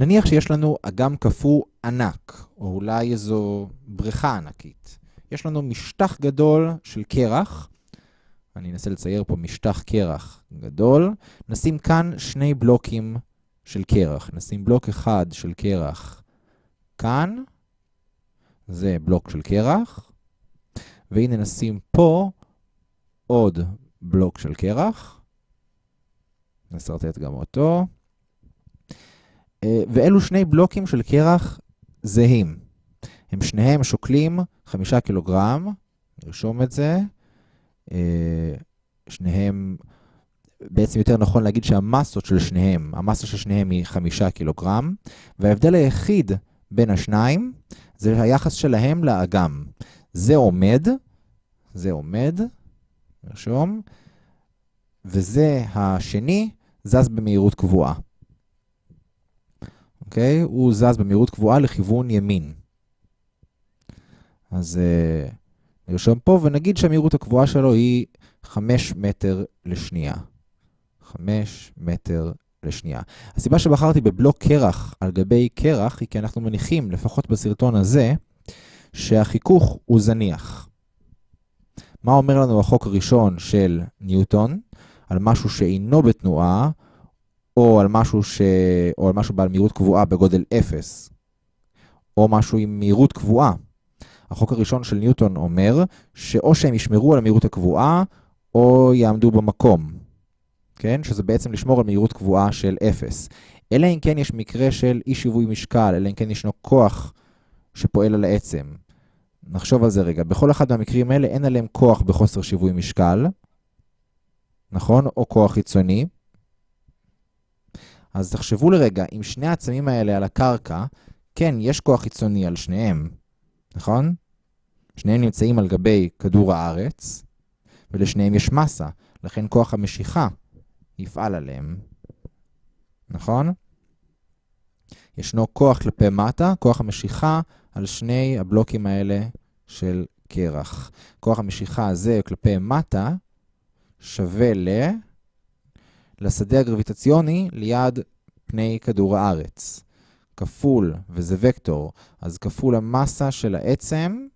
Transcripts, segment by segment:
נניח שיש לנו אגם קפוא ענק, או אולי איזו בריכה ענקית. יש לנו משטח גדול של קרח, אני אנסה לצייר פה משטח קרח גדול, נשים כאן שני בלוקים של קרח. נשים בלוק אחד של קרח כאן, זה בלוק של קרח, והנה נשים פה עוד בלוק של קרח, נסרטט גם אותו, ואלו שני בלוקים של קרח זהים. הם שניהם שוקלים חמישה קילוגרם, נרשום את זה. אה, שניהם, בעצם יותר נכון להגיד שהמסות של שניהם, המסה של שניהם היא חמישה קילוגרם, וההבדל היחיד בין השניים זה היחס שלהם לאגם. זה עומד, זה עומד, נרשום, וזה השני זז במהירות קבועה. אוקיי? הוא זז במהירות קבועה לכיוון ימין. אז uh, נרשום פה ונגיד שהמהירות הקבועה שלו היא 5 מטר לשנייה. 5 מטר לשנייה. הסיבה שבחרתי בבלוק קרח על גבי קרח היא כי אנחנו מניחים, לפחות בסרטון הזה, שהחיכוך הוא זניח. מה אומר לנו החוק הראשון של ניוטון? על משהו שאינו בתנועה, או על משהו, ש... או על משהו בעל מהירות קבועה בגודל 0, או משהו עם מהירות קבועה. החוק הראשון של ניוטון אומר שאו שהם ישמרו על המהירות הקבועה, או יעמדו במקום. כן? שזה בעצם לשמור על מהירות קבועה של 0. אלא אם כן יש מקרה של אי שיווי משקל, אלא אם כן ישנו כוח שפועל על העצם. נחשוב על זה רגע. בכל אחד מהמקרים האלה אין עליהם כוח בחוסר שיווי משקל, נכון? או כוח חיצוני. אז תחשבו לרגע, אם שני העצמים האלה על הקרקע, כן, יש כוח חיצוני על שניהם, נכון? שניהם נמצאים על גבי כדור הארץ, ולשניהם יש מסה, לכן כוח המשיכה יפעל עליהם, נכון? ישנו כוח כלפי מטה, כוח המשיכה על שני הבלוקים האלה של קרח. כוח המשיכה הזה כלפי מטה שווה ל... לשדה הגרביטציוני ליד פני כדור הארץ. כפול, וזה וקטור, אז כפול המסה של העצם,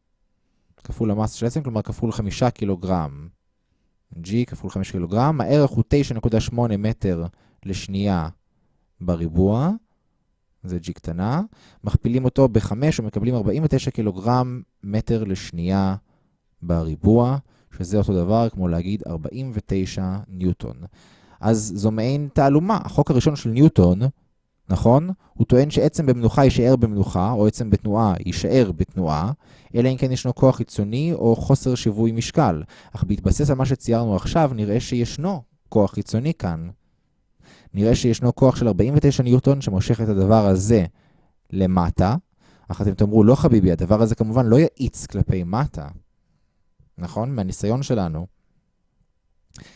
כפול המסה של העצם, כלומר כפול 5 קילוגרם. G כפול 5 קילוגרם, הערך הוא 9.8 מטר לשנייה בריבוע, זה G קטנה, מכפילים אותו ב-5 ומקבלים 49 קילוגרם מטר לשנייה בריבוע, שזה אותו דבר כמו להגיד 49 ניוטון. אז זו מעין תעלומה. החוק הראשון של ניוטון, נכון? הוא טוען שעצם במנוחה יישאר במנוחה, או עצם בתנועה יישאר בתנועה, אלא אם כן ישנו כוח חיצוני או חוסר שיווי משקל. אך בהתבסס על מה שציירנו עכשיו, נראה שישנו כוח חיצוני כאן. נראה שישנו כוח של 49 ניוטון שמושך את הדבר הזה למטה, אך אתם תאמרו, לא חביבי, הדבר הזה כמובן לא יאיץ כלפי מטה. נכון? מהניסיון שלנו.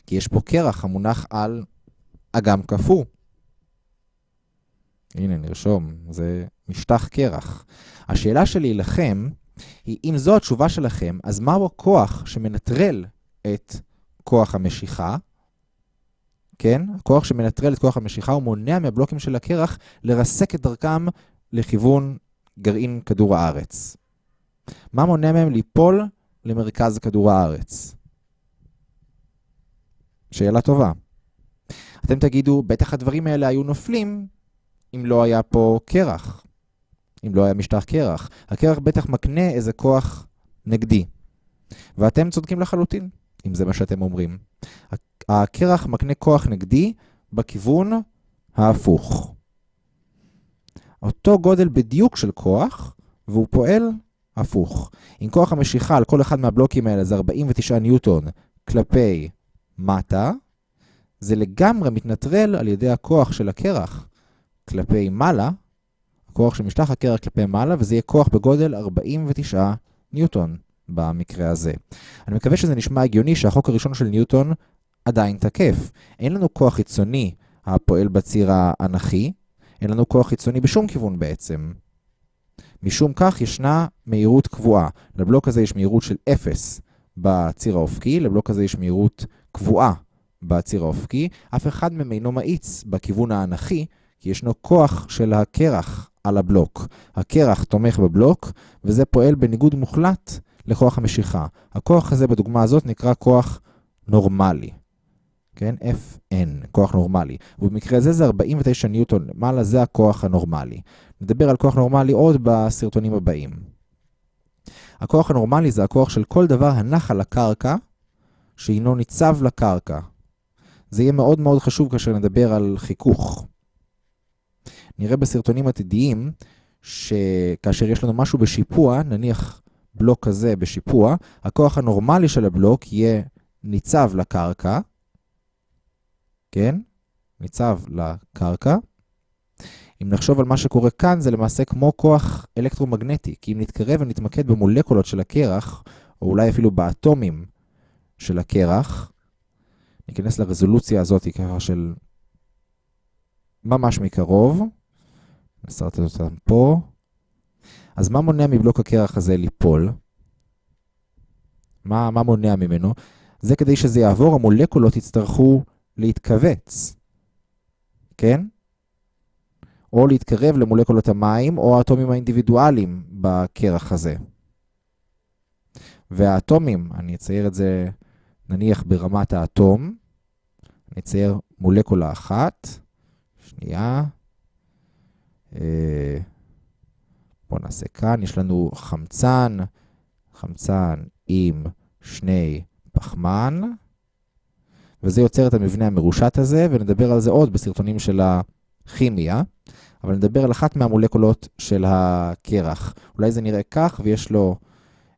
כי יש פה קרח המונח על אגם קפוא. הנה, נרשום, זה משטח קרח. השאלה שלי לכם היא, אם זו התשובה שלכם, אז מהו הכוח שמנטרל את כוח המשיכה? כן? הכוח שמנטרל את כוח המשיכה הוא מונע מהבלוקים של הקרח לרסק את דרכם לכיוון גרעין כדור הארץ. מה מונע מהם ליפול למרכז כדור הארץ? שאלה טובה. אתם תגידו, בטח הדברים האלה היו נופלים אם לא היה פה קרח, אם לא היה משטח קרח. הקרח בטח מקנה איזה כוח נגדי. ואתם צודקים לחלוטין, אם זה מה שאתם אומרים. הקרח מקנה כוח נגדי בכיוון ההפוך. אותו גודל בדיוק של כוח, והוא פועל הפוך. אם כוח המשיכה על כל אחד מהבלוקים האלה זה 49 ניוטון כלפי מטה, זה לגמרי מתנטרל על ידי הכוח של הקרח כלפי מעלה, הכוח של משטח הקרח כלפי מעלה, וזה יהיה כוח בגודל 49 ניוטון במקרה הזה. אני מקווה שזה נשמע הגיוני שהחוק הראשון של ניוטון עדיין תקף. אין לנו כוח חיצוני הפועל בציר האנכי, אין לנו כוח חיצוני בשום כיוון בעצם. משום כך ישנה מהירות קבועה. לבלוק הזה יש מהירות של 0 בציר האופקי, לבלוק הזה יש מהירות קבועה בציר האופקי, אף אחד מהם אינו מאיץ בכיוון האנכי, כי ישנו כוח של הקרח על הבלוק. הקרח תומך בבלוק, וזה פועל בניגוד מוחלט לכוח המשיכה. הכוח הזה בדוגמה הזאת נקרא כוח נורמלי. כן? Fn, כוח נורמלי. ובמקרה הזה זה 49 ניוטון למעלה, זה הכוח הנורמלי. נדבר על כוח נורמלי עוד בסרטונים הבאים. הכוח הנורמלי זה הכוח של כל דבר הנח על הקרקע, שהינו ניצב לקרקע. זה יהיה מאוד מאוד חשוב כאשר נדבר על חיכוך. נראה בסרטונים עתידיים שכאשר יש לנו משהו בשיפוע, נניח בלוק כזה בשיפוע, הכוח הנורמלי של הבלוק יהיה ניצב לקרקע, כן? ניצב לקרקע. אם נחשוב על מה שקורה כאן, זה למעשה כמו כוח אלקטרומגנטי, כי אם נתקרב ונתמקד במולקולות של הקרח, או אולי אפילו באטומים של הקרח, ניכנס לרזולוציה הזאת ככה של ממש מקרוב, נסרטט אותם פה. אז מה מונע מבלוק הקרח הזה ליפול? מה, מה מונע ממנו? זה כדי שזה יעבור, המולקולות יצטרכו להתכווץ, כן? או להתקרב למולקולות המים או האטומים האינדיבידואליים בקרח הזה. והאטומים, אני אצייר את זה נניח ברמת האטום, אני אצייר מולקולה אחת, שנייה, אה, בואו נעשה כאן, יש לנו חמצן, חמצן עם שני פחמן, וזה יוצר את המבנה המרושת הזה, ונדבר על זה עוד בסרטונים של הכימיה, אבל נדבר על אחת מהמולקולות של הקרח. אולי זה נראה כך, ויש לו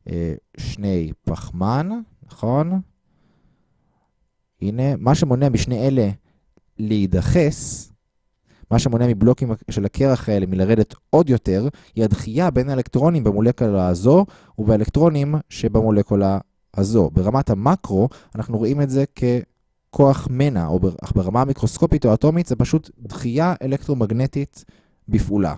אה, שני פחמן, נכון? הנה, מה שמונע משני אלה להידחס, מה שמונע מבלוקים של הקרח האלה מלרדת עוד יותר, היא הדחייה בין האלקטרונים במולקולה הזו ובאלקטרונים שבמולקולה הזו. ברמת המקרו, אנחנו רואים את זה ככוח מנע, או ברמה המיקרוסקופית או אטומית, זה פשוט דחייה אלקטרומגנטית בפעולה.